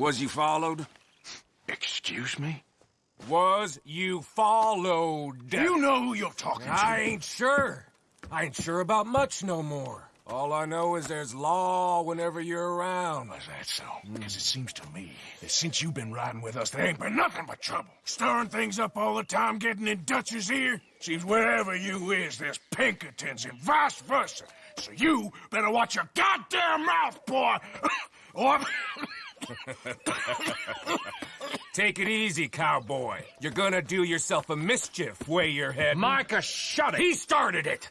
Was you followed? Excuse me? Was you followed? You know who you're talking to? I ain't sure. I ain't sure about much no more. All I know is there's law whenever you're around. Is that so? Because it seems to me that since you've been riding with us, there ain't been nothing but trouble. Stirring things up all the time, getting in Dutch's ear. Seems wherever you is, there's Pinkertons and vice versa. So you better watch your goddamn mouth, boy! or... Take it easy, cowboy. You're gonna do yourself a mischief, way your head. Micah, shut it! He started it!